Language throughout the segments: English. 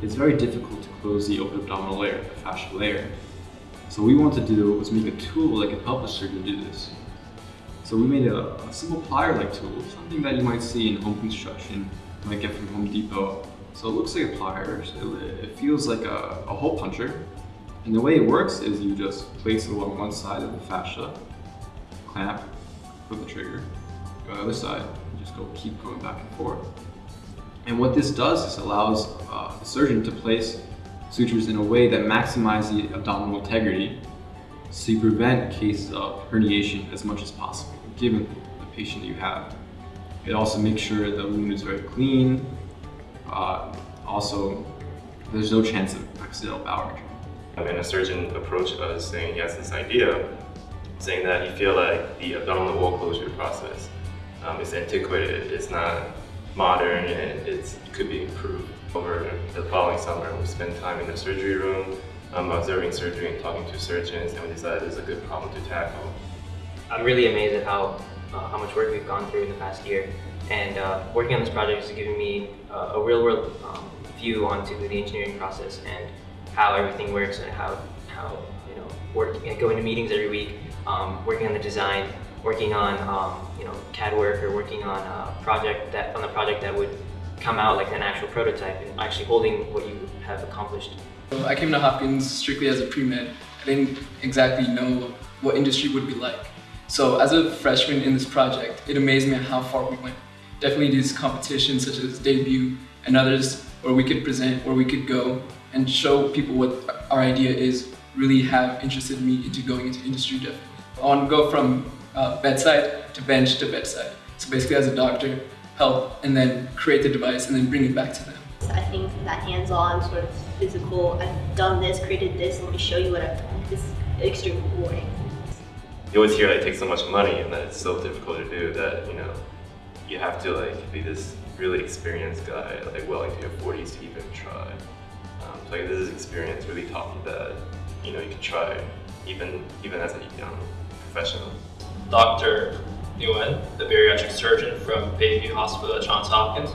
It's very difficult to close the open abdominal layer, the fascial layer. So what we wanted to do was make a tool that could help a surgeon do this. So we made a, a simple plier-like tool, something that you might see in home construction, you might get from Home Depot. So it looks like a plier, it, it feels like a, a hole puncher. And the way it works is you just place it along one side of the fascia, clamp, put the trigger, go the other side, and just go keep going back and forth. And what this does is allows uh, the surgeon to place sutures in a way that maximizes the abdominal integrity so you prevent cases of herniation as much as possible, given the patient that you have. It also makes sure the wound is very clean. Uh, also, there's no chance of accidental bowel injury. And a surgeon approached us saying he has this idea, saying that he feel like the abdominal wall closure process um, is antiquated, it's not modern, and it could be improved. Over the following summer, we spent time in the surgery room, um, observing surgery and talking to surgeons, and we decided it's a good problem to tackle. I'm really amazed at how, uh, how much work we've gone through in the past year. And uh, working on this project has given me uh, a real-world um, view onto the engineering process and how everything works and how, how you know, work, going to meetings every week, um, working on the design, working on um, you know CAD work or working on a project that on a project that would come out like an actual prototype and actually holding what you have accomplished. I came to Hopkins strictly as a pre-med. I didn't exactly know what industry would be like. So as a freshman in this project, it amazed me how far we went. Definitely these competitions such as debut and others where we could present, where we could go and show people what our idea is really have interested me into going into industry definitely. I want to go from uh, bedside to bench to bedside. So basically as a doctor, help and then create the device and then bring it back to them. I think that hands-on sort of physical, I've done this, created this, let me show you what I've done, is extremely rewarding. You always hear like it takes so much money and that it's so difficult to do that, you know, you have to like be this really experienced guy, like well into your 40s to even try. Um, so like, this experience really taught me that, you know, you can try even, even as a young professional. Dr. Nguyen, the bariatric surgeon from Bayview Hospital at Johns Hopkins.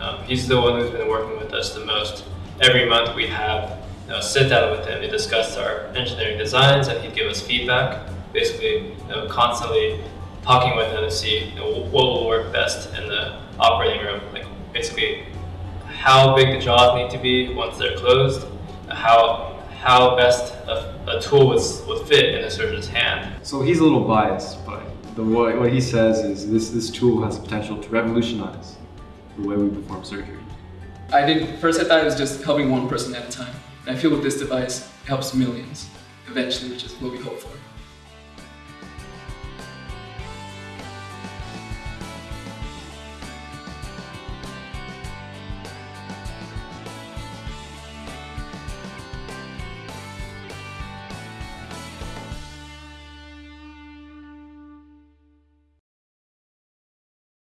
Um, he's the one who's been working with us the most. Every month we have you know, sit down with him to discuss our engineering designs and he'd give us feedback. Basically, you know, constantly talking with him to see you know, what will work best in the operating room. Like basically, how big the jaws need to be once they're closed, how how best a, a tool would, would fit in a surgeon's hand. So he's a little biased, but the, what, what he says is this, this tool has the potential to revolutionize the way we perform surgery. I did, first I thought it was just helping one person at a time. And I feel with this device, it helps millions eventually, which is what we hope for.